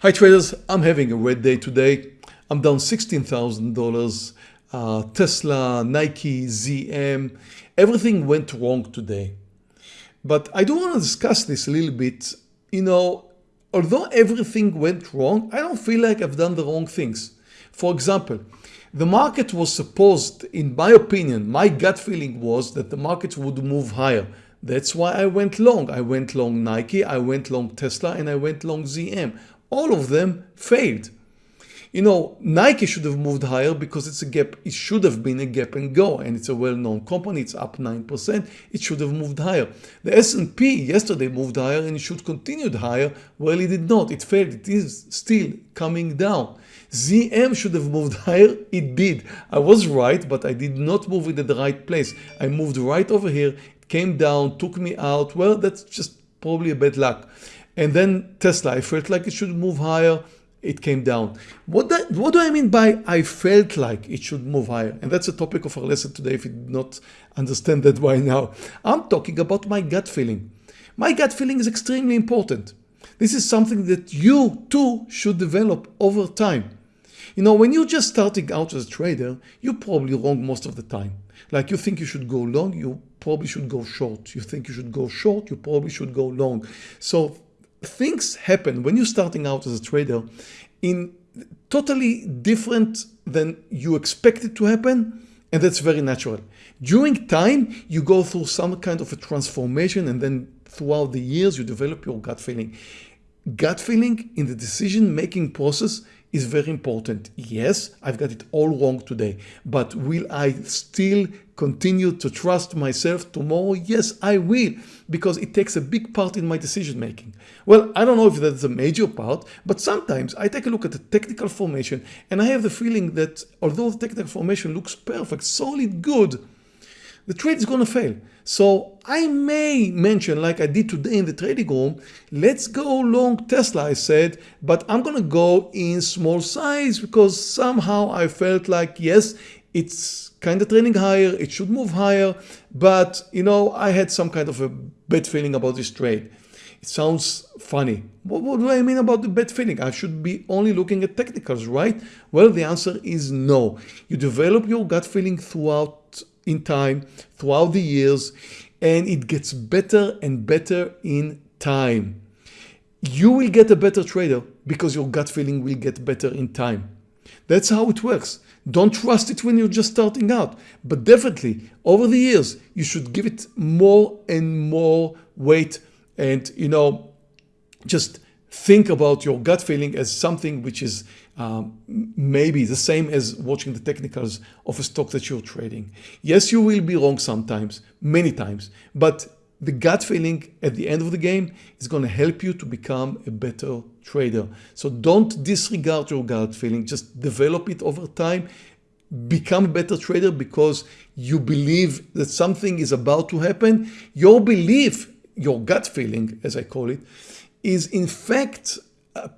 Hi traders, I'm having a red day today. I'm down $16,000. Uh, Tesla, Nike, ZM, everything went wrong today. But I do want to discuss this a little bit. You know, although everything went wrong, I don't feel like I've done the wrong things. For example, the market was supposed, in my opinion, my gut feeling was that the market would move higher. That's why I went long. I went long Nike, I went long Tesla, and I went long ZM all of them failed. You know, Nike should have moved higher because it's a gap. It should have been a gap and go and it's a well-known company. It's up 9%. It should have moved higher. The S&P yesterday moved higher and it should continued higher. Well, it did not. It failed. It is still coming down. ZM should have moved higher. It did. I was right, but I did not move it at the right place. I moved right over here. It came down, took me out. Well, that's just probably a bad luck. And then Tesla, I felt like it should move higher. It came down. What, that, what do I mean by I felt like it should move higher? And that's a topic of our lesson today if you did not understand that by now. I'm talking about my gut feeling. My gut feeling is extremely important. This is something that you too should develop over time. You know, when you're just starting out as a trader, you're probably wrong most of the time. Like you think you should go long, you probably should go short. You think you should go short, you probably should go long. So things happen when you're starting out as a trader in totally different than you expect it to happen and that's very natural. During time you go through some kind of a transformation and then throughout the years you develop your gut feeling. Gut feeling in the decision making process is very important. Yes, I've got it all wrong today, but will I still continue to trust myself tomorrow? Yes, I will, because it takes a big part in my decision making. Well, I don't know if that's a major part, but sometimes I take a look at the technical formation and I have the feeling that although the technical formation looks perfect, solid, good, the trade is going to fail. So I may mention like I did today in the trading room, let's go long Tesla, I said, but I'm going to go in small size because somehow I felt like, yes, it's kind of trending higher, it should move higher, but you know, I had some kind of a bad feeling about this trade. It sounds funny. What, what, do I mean about the bad feeling? I should be only looking at technicals, right? Well, the answer is no. You develop your gut feeling throughout in time throughout the years and it gets better and better in time. You will get a better trader because your gut feeling will get better in time. That's how it works. Don't trust it when you're just starting out, but definitely over the years, you should give it more and more weight and, you know, just think about your gut feeling as something which is um, maybe the same as watching the technicals of a stock that you're trading. Yes, you will be wrong sometimes, many times, but the gut feeling at the end of the game is going to help you to become a better trader. So don't disregard your gut feeling, just develop it over time become a better trader because you believe that something is about to happen. Your belief, your gut feeling, as I call it, is in fact uh,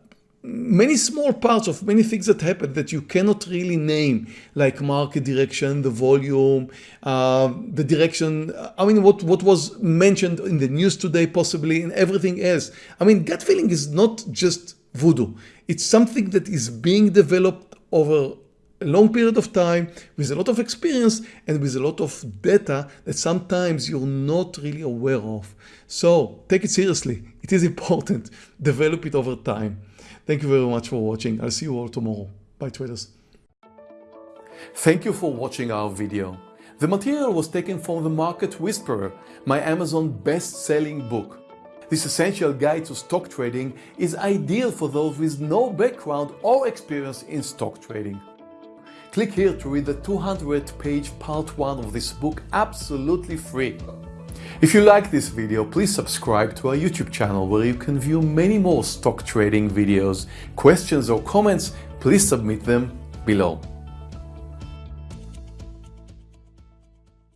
many small parts of many things that happen that you cannot really name like market direction the volume uh, the direction I mean what what was mentioned in the news today possibly and everything else. I mean gut feeling is not just voodoo. It's something that is being developed over a long period of time with a lot of experience and with a lot of data that sometimes you're not really aware of. So take it seriously. It is important. Develop it over time. Thank you very much for watching. I'll see you all tomorrow. Bye traders. Thank you for watching our video. The material was taken from The Market Whisperer, my Amazon best-selling book. This essential guide to stock trading is ideal for those with no background or experience in stock trading. Click here to read the 200 page part 1 of this book absolutely free. If you like this video, please subscribe to our YouTube channel where you can view many more stock trading videos. Questions or comments, please submit them below.